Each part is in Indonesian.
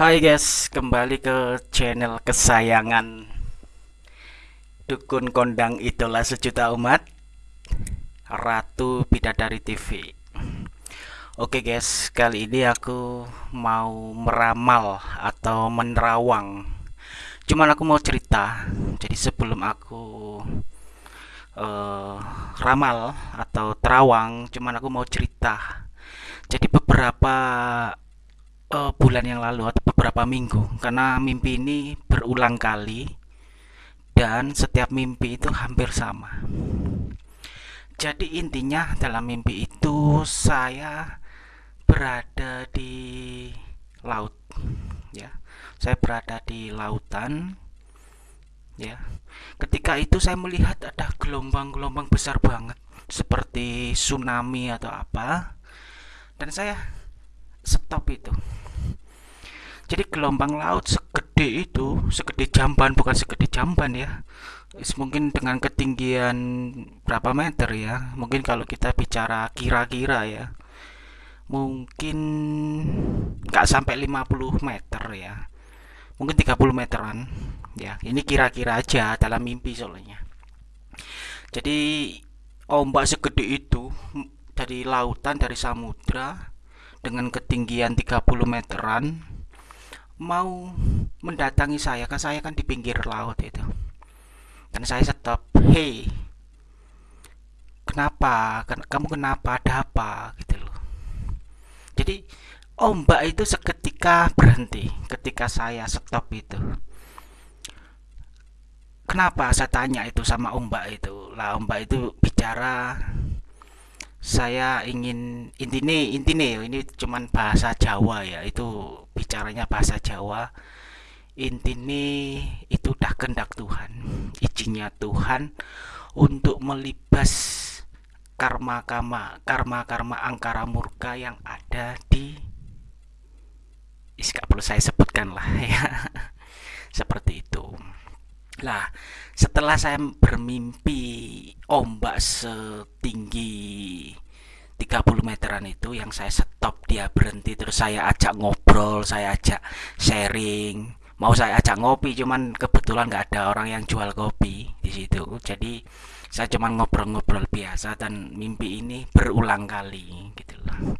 Hai guys, kembali ke channel kesayangan. Dukun Kondang Idola Sejuta Umat Ratu Bidadari TV Oke guys, kali ini aku mau meramal atau menerawang. Cuman aku mau cerita Jadi sebelum aku uh, ramal atau terawang Cuman aku mau cerita. Jadi beberapa uh, bulan yang lalu atau beberapa minggu karena mimpi ini berulang kali dan setiap mimpi itu hampir sama. Jadi intinya dalam mimpi itu saya berada di laut ya. Saya berada di lautan ya. Ketika itu saya melihat ada gelombang-gelombang besar banget seperti tsunami atau apa. Dan saya stop itu jadi gelombang laut segede itu segede jamban bukan segede jamban ya. Mungkin dengan ketinggian berapa meter ya. Mungkin kalau kita bicara kira-kira ya. Mungkin nggak sampai 50 meter ya. Mungkin 30 meteran ya. Ini kira-kira aja dalam mimpi soalnya. Jadi ombak segede itu dari lautan dari samudra dengan ketinggian 30 meteran mau mendatangi saya kan saya kan di pinggir laut itu. Dan saya stop hey kenapa? Kamu kenapa? Ada apa? Gitu loh. Jadi ombak itu seketika berhenti ketika saya stop itu. Kenapa? Saya tanya itu sama ombak itu. Lah ombak itu bicara saya ingin intine intine ini cuman bahasa Jawa ya. Itu bicaranya bahasa Jawa. Intine itu dah kehendak Tuhan. Izinnya Tuhan untuk melibas karma karma karma karma angkara murka yang ada di Iska perlu saya sebutkan lah ya. Seperti itu lah setelah saya bermimpi ombak setinggi 30 meteran itu yang saya stop dia berhenti terus saya ajak ngobrol saya ajak sharing. Mau saya ajak ngopi cuman kebetulan nggak ada orang yang jual kopi di situ. Jadi saya cuman ngobrol-ngobrol biasa dan mimpi ini berulang kali gitu loh.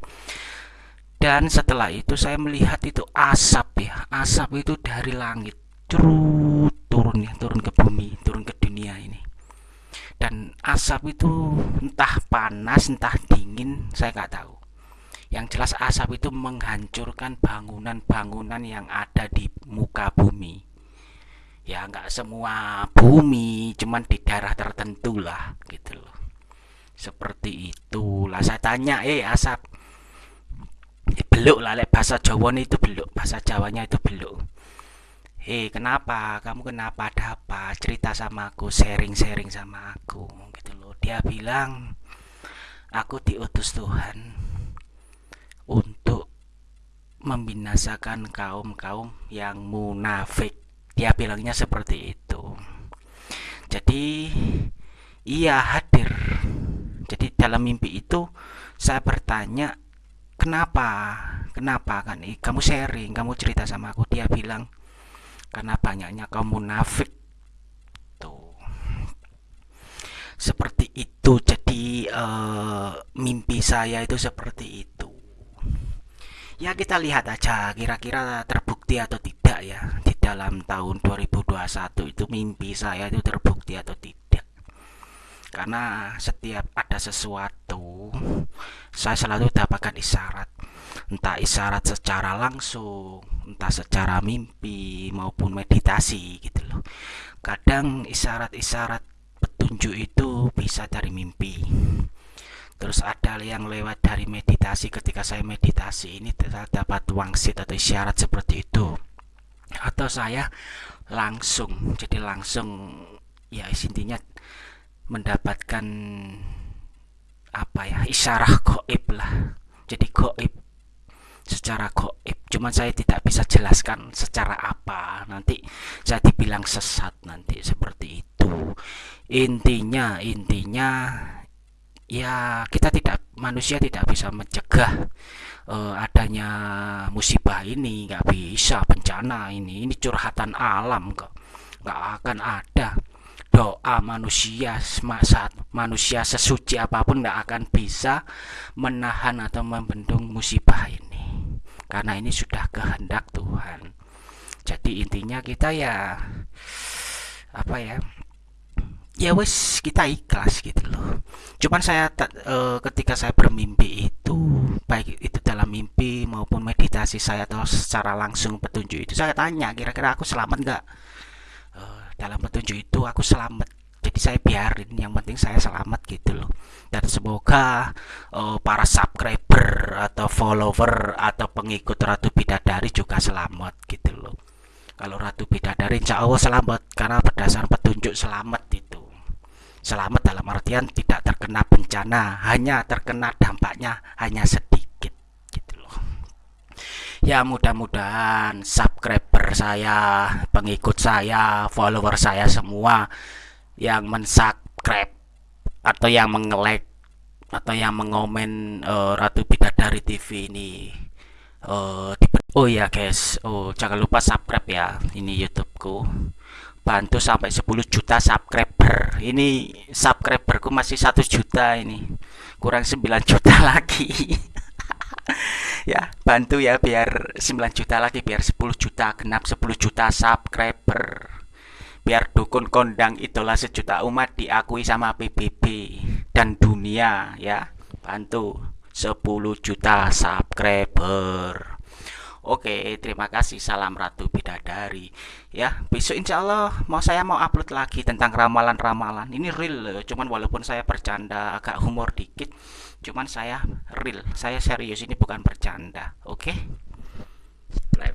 Dan setelah itu saya melihat itu asap ya. Asap itu dari langit. Curut turun ya turun ke bumi turun ke dunia ini. Dan asap itu entah panas entah dingin saya nggak tahu. Yang jelas asap itu menghancurkan bangunan-bangunan yang ada di muka bumi. Ya nggak semua bumi cuman di daerah tertentu lah gitu loh. Seperti itulah saya tanya eh asap beluk lah bahasa Jawa itu beluk bahasa Jawanya itu beluk hei kenapa? Kamu kenapa ada apa cerita sama aku sharing-sharing sama aku? Gitu loh. Dia bilang aku diutus Tuhan untuk membinasakan kaum-kaum yang munafik. Dia bilangnya seperti itu. Jadi ia hadir. Jadi dalam mimpi itu saya bertanya kenapa? Kenapa kan kamu sharing kamu cerita sama aku. Dia bilang karena banyaknya kaum munafik. Tuh. Seperti itu. Jadi uh, mimpi saya itu seperti itu. Ya kita lihat aja kira-kira terbukti atau tidak ya. Di dalam tahun 2021 itu mimpi saya itu terbukti atau tidak. Karena setiap ada sesuatu saya selalu dapatkan isyarat entah isyarat secara langsung entah secara mimpi maupun meditasi gitu loh. Kadang isyarat-isyarat petunjuk itu bisa dari mimpi. Terus ada yang lewat dari meditasi. Ketika saya meditasi ini dapat wangsit atau isyarat seperti itu. Atau saya langsung jadi langsung ya intinya mendapatkan apa ya isyarah goib lah. Jadi goib secara goib. Cuman saya tidak bisa jelaskan secara apa. Nanti saya dibilang sesat nanti seperti itu. Intinya intinya ya kita tidak manusia tidak bisa mencegah uh, adanya musibah ini. Nggak bisa bencana ini. Ini curhatan alam kok. Nggak akan ada. Doa manusia saat manusia sesuci apa pun nggak akan bisa menahan atau membendung musibah karena ini sudah kehendak Tuhan. Jadi intinya kita ya apa ya ya wes kita ikhlas gitu loh. Cuman saya e, ketika saya bermimpi itu baik itu dalam mimpi maupun meditasi saya atau secara langsung petunjuk itu saya tanya kira-kira aku selamat nggak? E, dalam petunjuk itu aku selamat. Jadi saya biarin yang penting saya selamat gitu loh. Dan semoga e, para subscriber follower atau pengikut Ratu Bidadari juga selamat gitu loh. Kalau Ratu Bidadari insya Allah selamat karena berdasar petunjuk selamat itu. Selamat dalam artian tidak terkena bencana hanya terkena dampaknya hanya sedikit gitu loh. Ya mudah-mudahan subscriber saya pengikut saya follower saya semua yang mensubscribe atau yang mengelek atau yang mengomen uh, Ratu Bidadari TV ini uh, oh ya guys. Oh jangan lupa subscribe ya ini YouTubeku. Bantu sampai 10 juta subscriber. Ini subscriberku masih satu juta ini. Kurang 9 juta lagi. Ya bantu ya biar 9 juta lagi biar 10 juta genap 10 juta subscriber. Biar dukun kondang itulah sejuta umat diakui sama PBB dan dunia ya bantu 10 juta subscriber Oke, terima kasih. Salam Ratu Bidadari. Ya, besok insya Allah mau saya mau upload lagi tentang ramalan-ramalan. Ini real, cuman walaupun saya bercanda agak humor dikit, cuman saya real. Saya serius ini bukan bercanda. Oke.